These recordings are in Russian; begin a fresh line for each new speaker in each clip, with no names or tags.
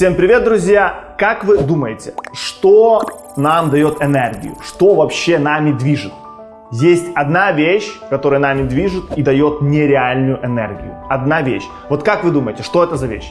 Всем привет, друзья! Как вы думаете, что нам дает энергию? Что вообще нами движет? Есть одна вещь, которая нами движет и дает нереальную энергию. Одна вещь. Вот как вы думаете, что это за вещь?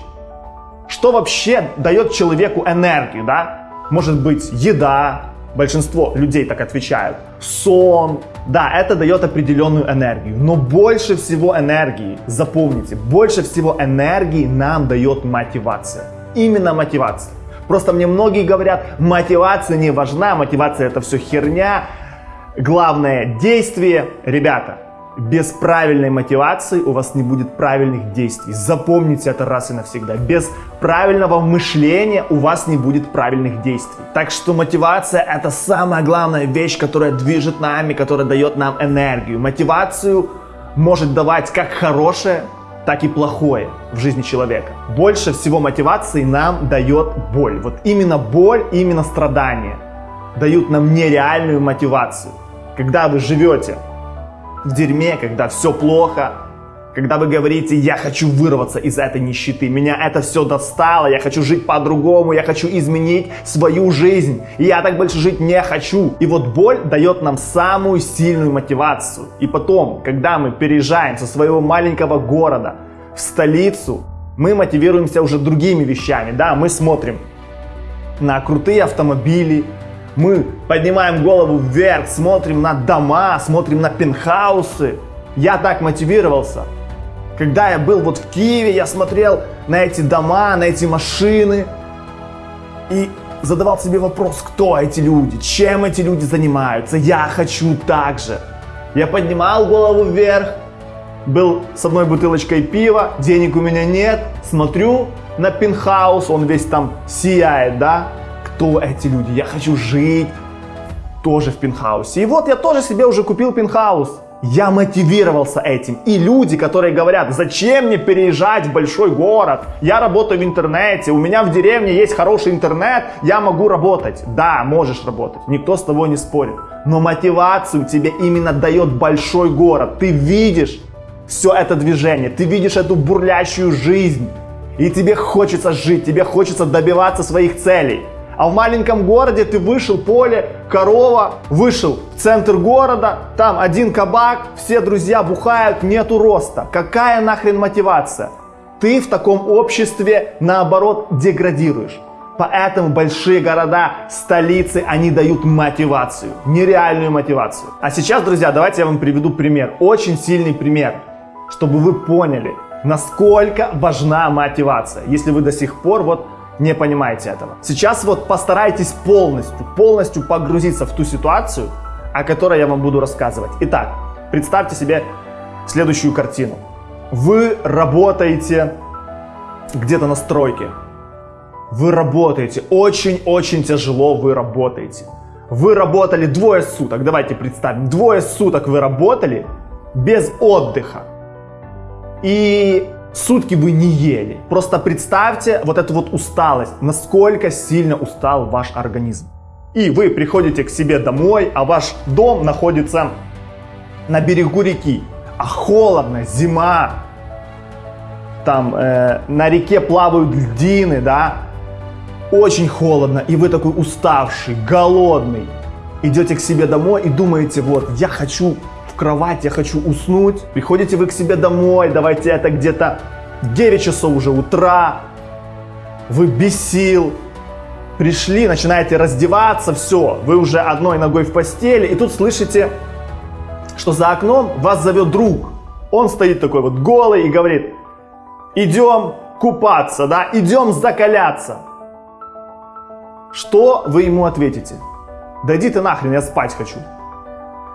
Что вообще дает человеку энергию, да? Может быть, еда, большинство людей так отвечают, сон, да, это дает определенную энергию, но больше всего энергии, запомните, больше всего энергии нам дает мотивация. Именно мотивация. Просто мне многие говорят, мотивация не важна, мотивация это все херня, главное действие. Ребята, без правильной мотивации у вас не будет правильных действий. Запомните это раз и навсегда. Без правильного мышления у вас не будет правильных действий. Так что мотивация это самая главная вещь, которая движет нами, которая дает нам энергию. Мотивацию может давать как хорошее, так и плохое в жизни человека. Больше всего мотивации нам дает боль. Вот именно боль, именно страдания дают нам нереальную мотивацию. Когда вы живете в дерьме, когда все плохо, когда вы говорите, я хочу вырваться из этой нищеты, меня это все достало, я хочу жить по-другому, я хочу изменить свою жизнь, и я так больше жить не хочу. И вот боль дает нам самую сильную мотивацию. И потом, когда мы переезжаем со своего маленького города в столицу, мы мотивируемся уже другими вещами, да, мы смотрим на крутые автомобили, мы поднимаем голову вверх, смотрим на дома, смотрим на пентхаусы. Я так мотивировался. Когда я был вот в Киеве, я смотрел на эти дома, на эти машины и задавал себе вопрос, кто эти люди, чем эти люди занимаются. Я хочу так же. Я поднимал голову вверх, был с одной бутылочкой пива, денег у меня нет, смотрю на пентхаус, он весь там сияет, да, кто эти люди, я хочу жить тоже в пентхаусе. И вот я тоже себе уже купил пентхаус. Я мотивировался этим. И люди, которые говорят, зачем мне переезжать в большой город? Я работаю в интернете, у меня в деревне есть хороший интернет, я могу работать. Да, можешь работать, никто с тобой не спорит. Но мотивацию тебе именно дает большой город. Ты видишь все это движение, ты видишь эту бурлящую жизнь. И тебе хочется жить, тебе хочется добиваться своих целей. А в маленьком городе ты вышел, поле, корова, вышел в центр города, там один кабак, все друзья бухают, нету роста. Какая нахрен мотивация? Ты в таком обществе, наоборот, деградируешь. Поэтому большие города, столицы, они дают мотивацию, нереальную мотивацию. А сейчас, друзья, давайте я вам приведу пример, очень сильный пример, чтобы вы поняли, насколько важна мотивация. Если вы до сих пор вот не понимаете этого. Сейчас вот постарайтесь полностью, полностью погрузиться в ту ситуацию, о которой я вам буду рассказывать. Итак, представьте себе следующую картину. Вы работаете где-то на стройке. Вы работаете, очень-очень тяжело вы работаете. Вы работали двое суток, давайте представим, двое суток вы работали без отдыха. И Сутки вы не ели. Просто представьте вот эту вот усталость, насколько сильно устал ваш организм. И вы приходите к себе домой, а ваш дом находится на берегу реки. А холодно, зима, там э, на реке плавают льдины, да, очень холодно, и вы такой уставший, голодный. Идете к себе домой и думаете, вот, я хочу кровать, я хочу уснуть. Приходите вы к себе домой, давайте это где-то 9 часов уже утра. Вы без сил. Пришли, начинаете раздеваться, все, вы уже одной ногой в постели. И тут слышите, что за окном вас зовет друг. Он стоит такой вот голый и говорит, идем купаться, да, идем закаляться. Что вы ему ответите? Да иди ты нахрен, я спать хочу.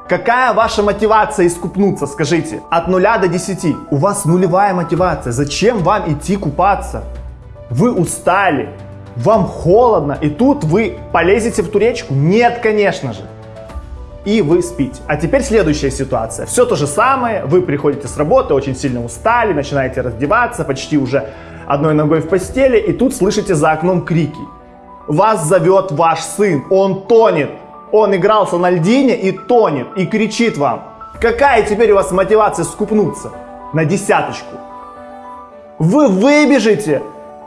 Какая ваша мотивация искупнуться, скажите? От 0 до 10. У вас нулевая мотивация. Зачем вам идти купаться? Вы устали, вам холодно, и тут вы полезете в ту речку? Нет, конечно же. И вы спите. А теперь следующая ситуация. Все то же самое. Вы приходите с работы, очень сильно устали, начинаете раздеваться, почти уже одной ногой в постели, и тут слышите за окном крики. Вас зовет ваш сын, он тонет. Он игрался на льдине и тонет, и кричит вам. Какая теперь у вас мотивация скупнуться? На десяточку. Вы выбежите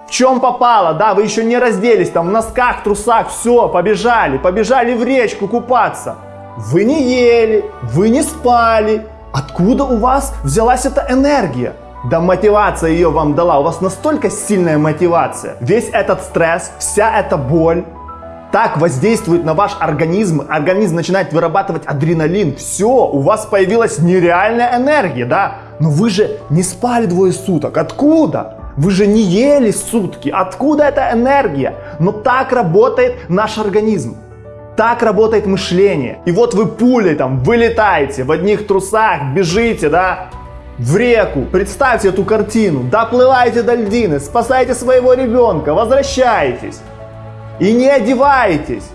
В чем попало, да, вы еще не разделись, там в носках, трусах, все, побежали, побежали в речку купаться. Вы не ели, вы не спали. Откуда у вас взялась эта энергия? Да мотивация ее вам дала. У вас настолько сильная мотивация. Весь этот стресс, вся эта боль так воздействует на ваш организм. Организм начинает вырабатывать адреналин. Все, у вас появилась нереальная энергия, да? Но вы же не спали двое суток. Откуда? Вы же не ели сутки. Откуда эта энергия? Но так работает наш организм. Так работает мышление. И вот вы пулей там вылетаете в одних трусах, бежите, да, в реку. Представьте эту картину. Доплываете до льдины, спасаете своего ребенка, возвращаетесь. И не одеваетесь.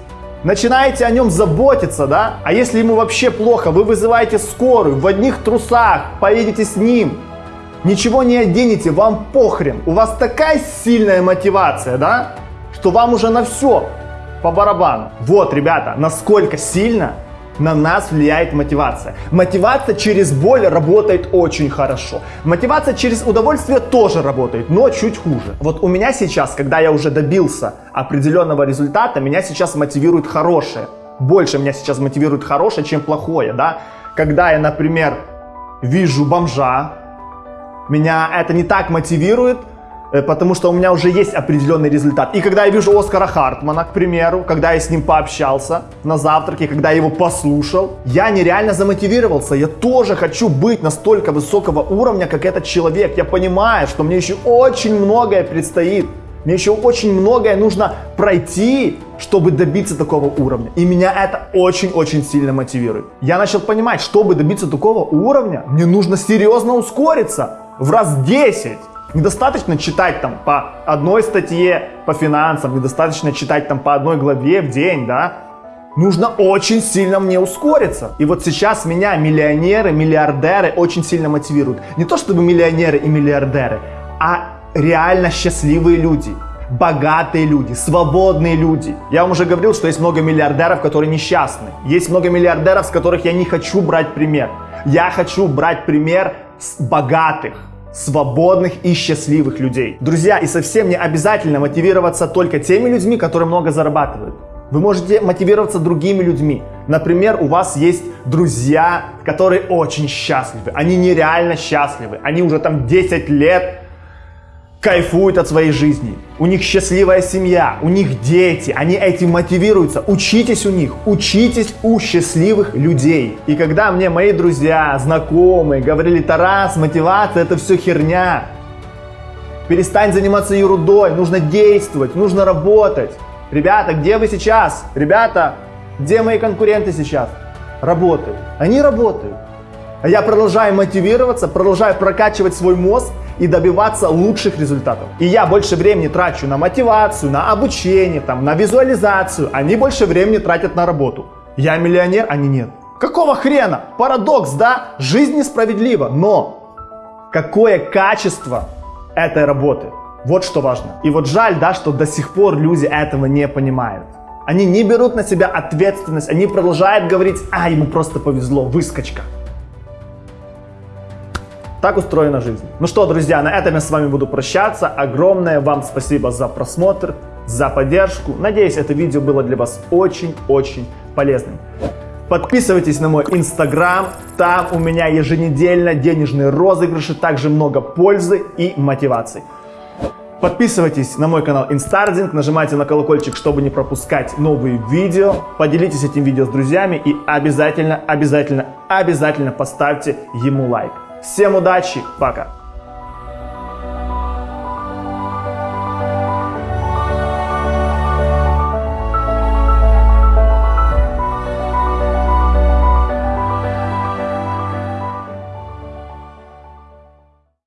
Начинаете о нем заботиться, да? А если ему вообще плохо, вы вызываете скорую в одних трусах, поедете с ним. Ничего не оденете, вам похрен. У вас такая сильная мотивация, да? Что вам уже на все по барабану. Вот, ребята, насколько сильно на нас влияет мотивация. Мотивация через боль работает очень хорошо. Мотивация через удовольствие тоже работает, но чуть хуже. Вот у меня сейчас, когда я уже добился определенного результата, меня сейчас мотивирует хорошее. Больше меня сейчас мотивирует хорошее, чем плохое, да. Когда я, например, вижу бомжа, меня это не так мотивирует, потому что у меня уже есть определенный результат. И когда я вижу Оскара Хартмана, к примеру, когда я с ним пообщался на завтраке, когда я его послушал, я нереально замотивировался. Я тоже хочу быть настолько высокого уровня, как этот человек. Я понимаю, что мне еще очень многое предстоит. Мне еще очень многое нужно пройти, чтобы добиться такого уровня. И меня это очень-очень сильно мотивирует. Я начал понимать, чтобы добиться такого уровня, мне нужно серьезно ускориться в раз 10. Недостаточно читать там по одной статье по финансам, недостаточно читать там по одной главе в день, да. Нужно очень сильно мне ускориться. И вот сейчас меня миллионеры, миллиардеры очень сильно мотивируют. Не то чтобы миллионеры и миллиардеры, а реально счастливые люди богатые люди, свободные люди. Я вам уже говорил, что есть много миллиардеров, которые несчастны. Есть много миллиардеров, с которых я не хочу брать пример. Я хочу брать пример с богатых, свободных и счастливых людей. Друзья, и совсем не обязательно мотивироваться только теми людьми, которые много зарабатывают. Вы можете мотивироваться другими людьми. Например, у вас есть друзья, которые очень счастливы. Они нереально счастливы. Они уже там 10 лет кайфуют от своей жизни. У них счастливая семья, у них дети, они этим мотивируются. Учитесь у них, учитесь у счастливых людей. И когда мне мои друзья, знакомые говорили, Тарас, мотивация это все херня. Перестань заниматься ерундой, нужно действовать, нужно работать. Ребята, где вы сейчас? Ребята, где мои конкуренты сейчас? Работают. Они работают. А я продолжаю мотивироваться, продолжаю прокачивать свой мозг и добиваться лучших результатов. И я больше времени трачу на мотивацию, на обучение, там, на визуализацию. Они больше времени тратят на работу. Я миллионер, они нет. Какого хрена? Парадокс, да? Жизнь несправедлива, но какое качество этой работы? Вот что важно. И вот жаль, да, что до сих пор люди этого не понимают. Они не берут на себя ответственность, они продолжают говорить, а, ему просто повезло, выскочка. Так устроена жизнь. Ну что, друзья, на этом я с вами буду прощаться. Огромное вам спасибо за просмотр, за поддержку. Надеюсь, это видео было для вас очень-очень полезным. Подписывайтесь на мой инстаграм, там у меня еженедельно денежные розыгрыши, также много пользы и мотивации. Подписывайтесь на мой канал Инстардинг, нажимайте на колокольчик, чтобы не пропускать новые видео. Поделитесь этим видео с друзьями и обязательно, обязательно, обязательно поставьте ему лайк. Всем удачи, пока!